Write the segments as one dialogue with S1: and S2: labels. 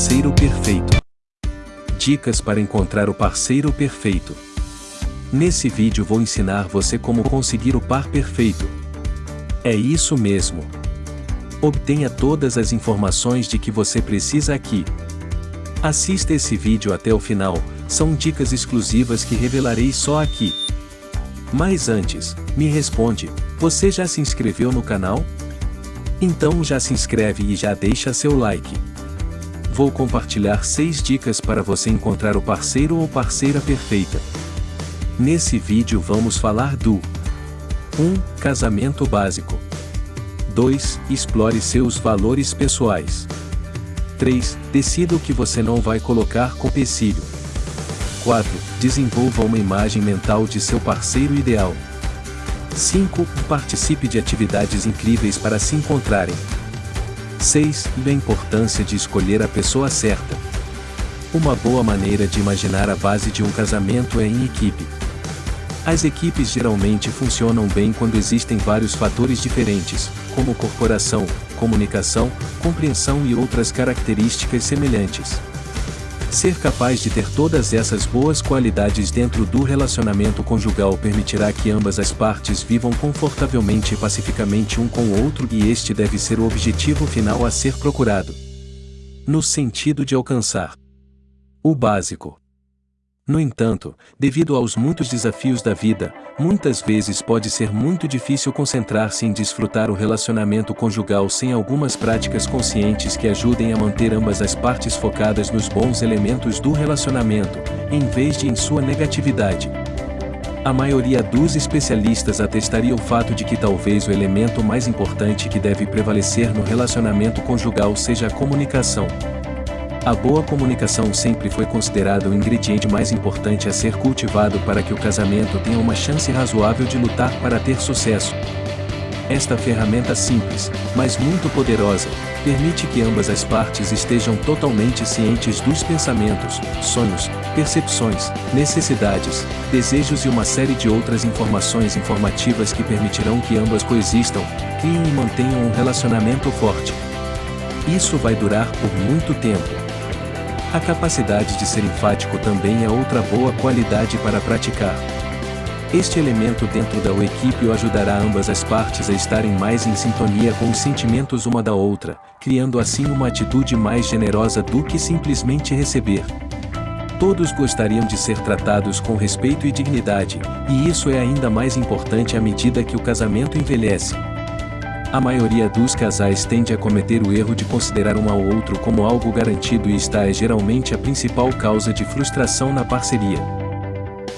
S1: parceiro perfeito. Dicas para encontrar o parceiro perfeito. Nesse vídeo vou ensinar você como conseguir o par perfeito. É isso mesmo. Obtenha todas as informações de que você precisa aqui. Assista esse vídeo até o final, são dicas exclusivas que revelarei só aqui. Mas antes, me responde, você já se inscreveu no canal? Então já se inscreve e já deixa seu like. Vou compartilhar 6 dicas para você encontrar o parceiro ou parceira perfeita. Nesse vídeo vamos falar do 1. Casamento básico 2. Explore seus valores pessoais 3. Decida o que você não vai colocar com empecilho 4. Desenvolva uma imagem mental de seu parceiro ideal 5. Participe de atividades incríveis para se encontrarem 6. A importância de escolher a pessoa certa uma boa maneira de imaginar a base de um casamento é em equipe. As equipes geralmente funcionam bem quando existem vários fatores diferentes, como corporação, comunicação, compreensão e outras características semelhantes. Ser capaz de ter todas essas boas qualidades dentro do relacionamento conjugal permitirá que ambas as partes vivam confortavelmente e pacificamente um com o outro e este deve ser o objetivo final a ser procurado. No sentido de alcançar o básico. No entanto, devido aos muitos desafios da vida, muitas vezes pode ser muito difícil concentrar-se em desfrutar o relacionamento conjugal sem algumas práticas conscientes que ajudem a manter ambas as partes focadas nos bons elementos do relacionamento, em vez de em sua negatividade. A maioria dos especialistas atestaria o fato de que talvez o elemento mais importante que deve prevalecer no relacionamento conjugal seja a comunicação. A boa comunicação sempre foi considerada o ingrediente mais importante a ser cultivado para que o casamento tenha uma chance razoável de lutar para ter sucesso. Esta ferramenta simples, mas muito poderosa, permite que ambas as partes estejam totalmente cientes dos pensamentos, sonhos, percepções, necessidades, desejos e uma série de outras informações informativas que permitirão que ambas coexistam, criem e mantenham um relacionamento forte. Isso vai durar por muito tempo. A capacidade de ser enfático também é outra boa qualidade para praticar. Este elemento dentro da equipe o ajudará ambas as partes a estarem mais em sintonia com os sentimentos uma da outra, criando assim uma atitude mais generosa do que simplesmente receber. Todos gostariam de ser tratados com respeito e dignidade, e isso é ainda mais importante à medida que o casamento envelhece. A maioria dos casais tende a cometer o erro de considerar um ao outro como algo garantido e esta é geralmente a principal causa de frustração na parceria.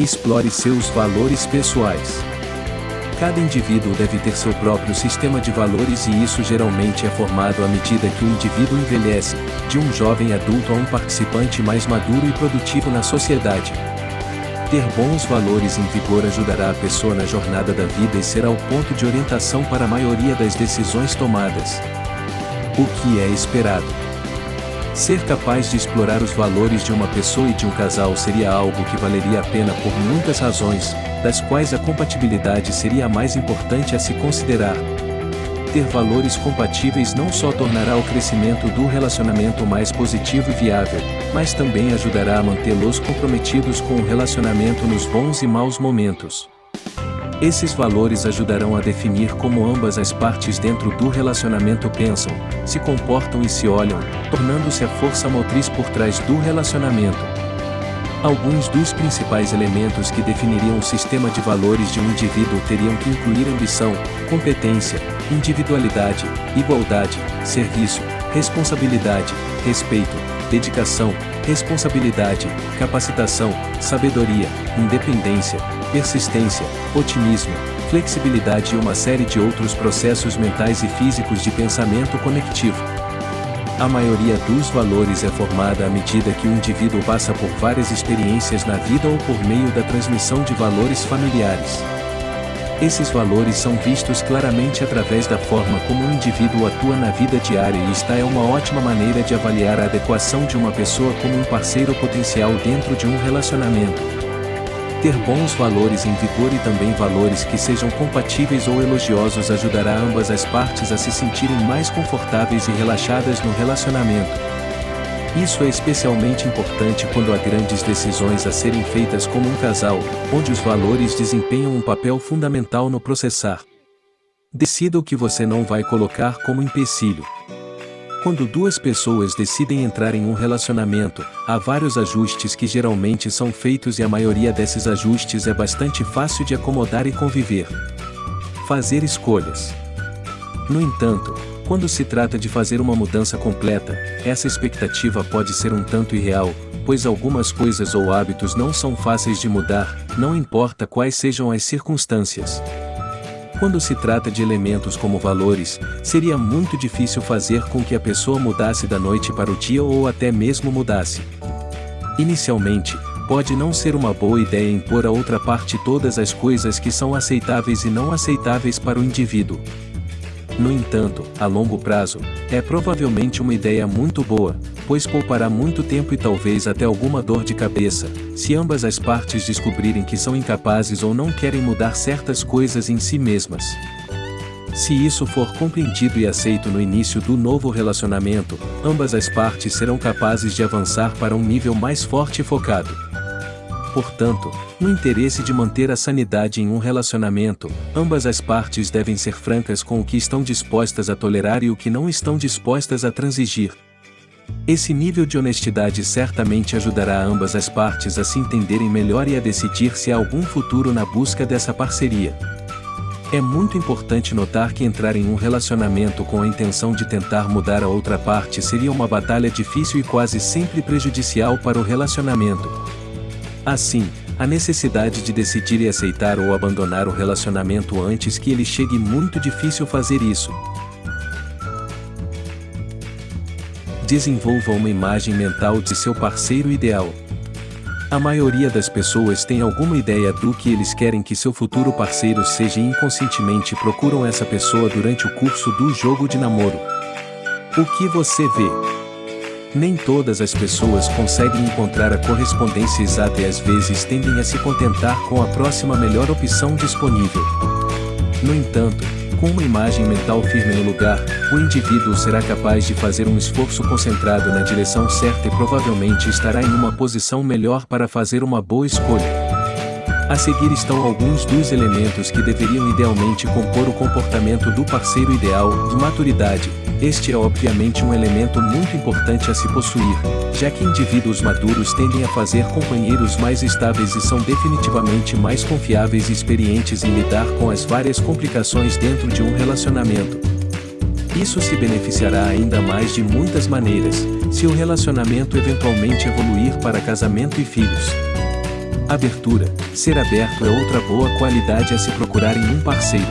S1: Explore seus valores pessoais. Cada indivíduo deve ter seu próprio sistema de valores e isso geralmente é formado à medida que o indivíduo envelhece, de um jovem adulto a um participante mais maduro e produtivo na sociedade. Ter bons valores em vigor ajudará a pessoa na jornada da vida e será o ponto de orientação para a maioria das decisões tomadas. O que é esperado? Ser capaz de explorar os valores de uma pessoa e de um casal seria algo que valeria a pena por muitas razões, das quais a compatibilidade seria a mais importante a se considerar, ter valores compatíveis não só tornará o crescimento do relacionamento mais positivo e viável, mas também ajudará a mantê-los comprometidos com o relacionamento nos bons e maus momentos. Esses valores ajudarão a definir como ambas as partes dentro do relacionamento pensam, se comportam e se olham, tornando-se a força motriz por trás do relacionamento. Alguns dos principais elementos que definiriam o sistema de valores de um indivíduo teriam que incluir ambição, competência, individualidade, igualdade, serviço, responsabilidade, respeito, dedicação, responsabilidade, capacitação, sabedoria, independência, persistência, otimismo, flexibilidade e uma série de outros processos mentais e físicos de pensamento conectivo. A maioria dos valores é formada à medida que o indivíduo passa por várias experiências na vida ou por meio da transmissão de valores familiares. Esses valores são vistos claramente através da forma como o indivíduo atua na vida diária e esta é uma ótima maneira de avaliar a adequação de uma pessoa como um parceiro potencial dentro de um relacionamento. Ter bons valores em vigor e também valores que sejam compatíveis ou elogiosos ajudará ambas as partes a se sentirem mais confortáveis e relaxadas no relacionamento. Isso é especialmente importante quando há grandes decisões a serem feitas como um casal, onde os valores desempenham um papel fundamental no processar. Decida o que você não vai colocar como empecilho. Quando duas pessoas decidem entrar em um relacionamento, há vários ajustes que geralmente são feitos e a maioria desses ajustes é bastante fácil de acomodar e conviver. Fazer escolhas. No entanto, quando se trata de fazer uma mudança completa, essa expectativa pode ser um tanto irreal, pois algumas coisas ou hábitos não são fáceis de mudar, não importa quais sejam as circunstâncias. Quando se trata de elementos como valores, seria muito difícil fazer com que a pessoa mudasse da noite para o dia ou até mesmo mudasse. Inicialmente, pode não ser uma boa ideia impor a outra parte todas as coisas que são aceitáveis e não aceitáveis para o indivíduo. No entanto, a longo prazo, é provavelmente uma ideia muito boa, pois poupará muito tempo e talvez até alguma dor de cabeça, se ambas as partes descobrirem que são incapazes ou não querem mudar certas coisas em si mesmas. Se isso for compreendido e aceito no início do novo relacionamento, ambas as partes serão capazes de avançar para um nível mais forte e focado. Portanto, no interesse de manter a sanidade em um relacionamento, ambas as partes devem ser francas com o que estão dispostas a tolerar e o que não estão dispostas a transigir. Esse nível de honestidade certamente ajudará ambas as partes a se entenderem melhor e a decidir se há algum futuro na busca dessa parceria. É muito importante notar que entrar em um relacionamento com a intenção de tentar mudar a outra parte seria uma batalha difícil e quase sempre prejudicial para o relacionamento. Assim, a necessidade de decidir e aceitar ou abandonar o relacionamento antes que ele chegue muito difícil fazer isso. Desenvolva uma imagem mental de seu parceiro ideal. A maioria das pessoas tem alguma ideia do que eles querem que seu futuro parceiro seja e inconscientemente procuram essa pessoa durante o curso do jogo de namoro. O que você vê? Nem todas as pessoas conseguem encontrar a correspondência exata e às vezes tendem a se contentar com a próxima melhor opção disponível. No entanto, com uma imagem mental firme no lugar, o indivíduo será capaz de fazer um esforço concentrado na direção certa e provavelmente estará em uma posição melhor para fazer uma boa escolha. A seguir estão alguns dos elementos que deveriam idealmente compor o comportamento do parceiro ideal, de maturidade, este é obviamente um elemento muito importante a se possuir, já que indivíduos maduros tendem a fazer companheiros mais estáveis e são definitivamente mais confiáveis e experientes em lidar com as várias complicações dentro de um relacionamento. Isso se beneficiará ainda mais de muitas maneiras, se o relacionamento eventualmente evoluir para casamento e filhos. Abertura, ser aberto é outra boa qualidade a se procurar em um parceiro.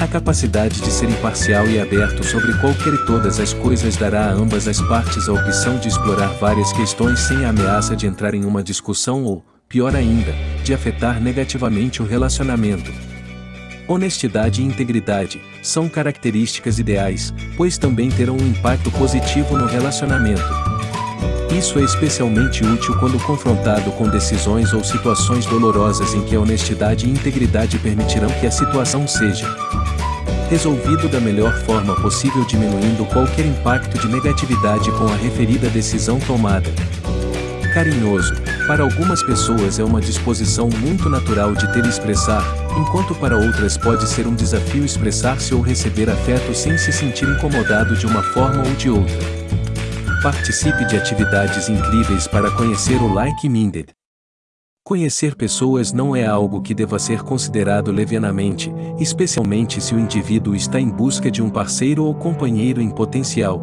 S1: A capacidade de ser imparcial e aberto sobre qualquer e todas as coisas dará a ambas as partes a opção de explorar várias questões sem a ameaça de entrar em uma discussão ou, pior ainda, de afetar negativamente o relacionamento. Honestidade e integridade são características ideais, pois também terão um impacto positivo no relacionamento. Isso é especialmente útil quando confrontado com decisões ou situações dolorosas em que a honestidade e integridade permitirão que a situação seja resolvido da melhor forma possível diminuindo qualquer impacto de negatividade com a referida decisão tomada. Carinhoso, para algumas pessoas é uma disposição muito natural de ter e expressar, enquanto para outras pode ser um desafio expressar-se ou receber afeto sem se sentir incomodado de uma forma ou de outra. Participe de atividades incríveis para conhecer o Like Minded. Conhecer pessoas não é algo que deva ser considerado levianamente, especialmente se o indivíduo está em busca de um parceiro ou companheiro em potencial.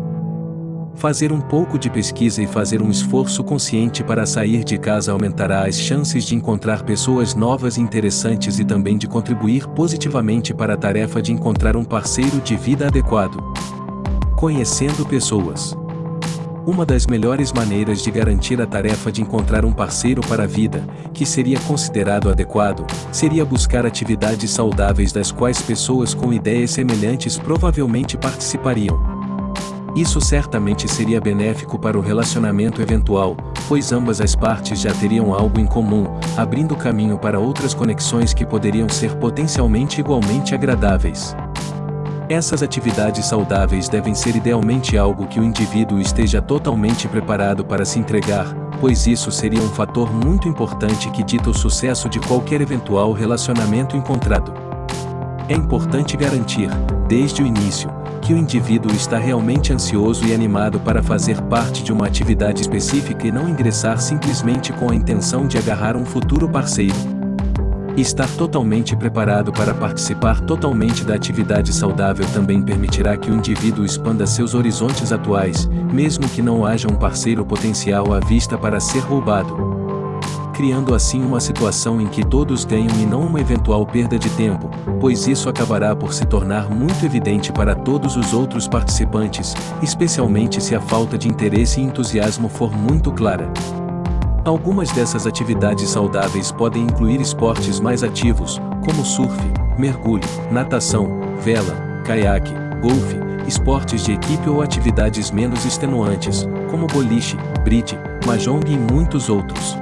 S1: Fazer um pouco de pesquisa e fazer um esforço consciente para sair de casa aumentará as chances de encontrar pessoas novas e interessantes e também de contribuir positivamente para a tarefa de encontrar um parceiro de vida adequado. Conhecendo pessoas. Uma das melhores maneiras de garantir a tarefa de encontrar um parceiro para a vida, que seria considerado adequado, seria buscar atividades saudáveis das quais pessoas com ideias semelhantes provavelmente participariam. Isso certamente seria benéfico para o relacionamento eventual, pois ambas as partes já teriam algo em comum, abrindo caminho para outras conexões que poderiam ser potencialmente igualmente agradáveis. Essas atividades saudáveis devem ser idealmente algo que o indivíduo esteja totalmente preparado para se entregar, pois isso seria um fator muito importante que dita o sucesso de qualquer eventual relacionamento encontrado. É importante garantir, desde o início, que o indivíduo está realmente ansioso e animado para fazer parte de uma atividade específica e não ingressar simplesmente com a intenção de agarrar um futuro parceiro. Estar totalmente preparado para participar totalmente da atividade saudável também permitirá que o indivíduo expanda seus horizontes atuais, mesmo que não haja um parceiro potencial à vista para ser roubado. Criando assim uma situação em que todos ganham e não uma eventual perda de tempo, pois isso acabará por se tornar muito evidente para todos os outros participantes, especialmente se a falta de interesse e entusiasmo for muito clara. Algumas dessas atividades saudáveis podem incluir esportes mais ativos, como surf, mergulho, natação, vela, caiaque, golfe, esportes de equipe ou atividades menos extenuantes, como boliche, bridge, mahjong e muitos outros.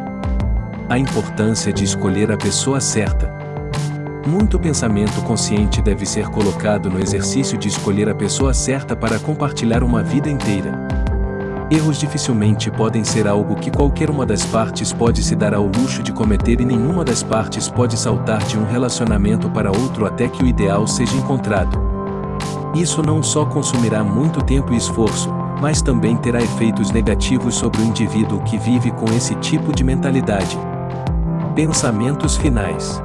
S1: A importância de escolher a pessoa certa. Muito pensamento consciente deve ser colocado no exercício de escolher a pessoa certa para compartilhar uma vida inteira. Erros dificilmente podem ser algo que qualquer uma das partes pode se dar ao luxo de cometer e nenhuma das partes pode saltar de um relacionamento para outro até que o ideal seja encontrado. Isso não só consumirá muito tempo e esforço, mas também terá efeitos negativos sobre o indivíduo que vive com esse tipo de mentalidade. Pensamentos finais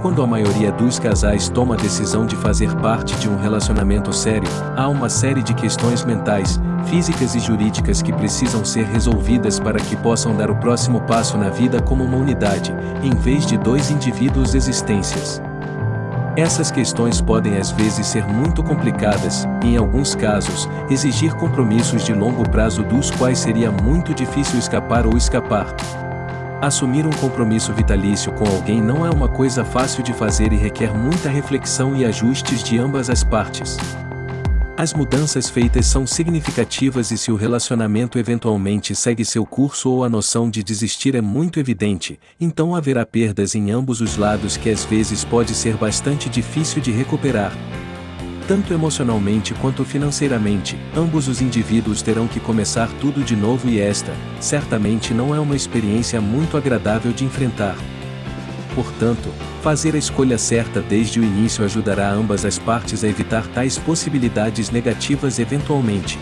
S1: quando a maioria dos casais toma a decisão de fazer parte de um relacionamento sério, há uma série de questões mentais, físicas e jurídicas que precisam ser resolvidas para que possam dar o próximo passo na vida como uma unidade, em vez de dois indivíduos existências. Essas questões podem às vezes ser muito complicadas, e em alguns casos, exigir compromissos de longo prazo dos quais seria muito difícil escapar ou escapar. Assumir um compromisso vitalício com alguém não é uma coisa fácil de fazer e requer muita reflexão e ajustes de ambas as partes. As mudanças feitas são significativas e se o relacionamento eventualmente segue seu curso ou a noção de desistir é muito evidente, então haverá perdas em ambos os lados que às vezes pode ser bastante difícil de recuperar, tanto emocionalmente quanto financeiramente, ambos os indivíduos terão que começar tudo de novo e esta, certamente não é uma experiência muito agradável de enfrentar. Portanto, fazer a escolha certa desde o início ajudará ambas as partes a evitar tais possibilidades negativas eventualmente.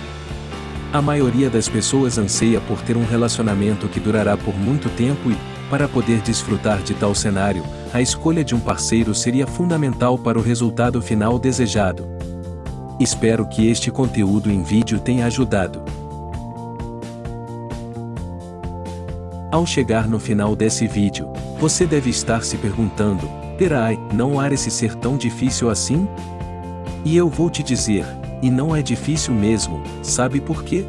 S1: A maioria das pessoas anseia por ter um relacionamento que durará por muito tempo e, para poder desfrutar de tal cenário, a escolha de um parceiro seria fundamental para o resultado final desejado. Espero que este conteúdo em vídeo tenha ajudado. Ao chegar no final desse vídeo, você deve estar se perguntando, Perai, não há esse ser tão difícil assim? E eu vou te dizer, e não é difícil mesmo, sabe por quê?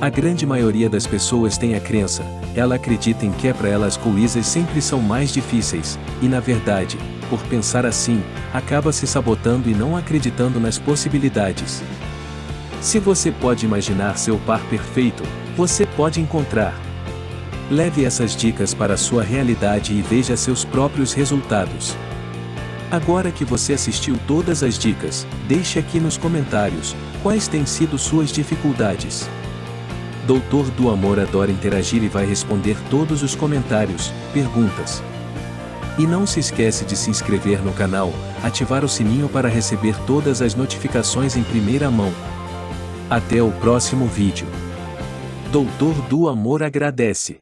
S1: A grande maioria das pessoas tem a crença, ela acredita em que é para elas coisas sempre são mais difíceis, e na verdade, por pensar assim, acaba se sabotando e não acreditando nas possibilidades. Se você pode imaginar seu par perfeito, você pode encontrar. Leve essas dicas para a sua realidade e veja seus próprios resultados. Agora que você assistiu todas as dicas, deixe aqui nos comentários quais têm sido suas dificuldades. Doutor do Amor adora interagir e vai responder todos os comentários, perguntas. E não se esquece de se inscrever no canal, ativar o sininho para receber todas as notificações em primeira mão. Até o próximo vídeo. Doutor do Amor agradece.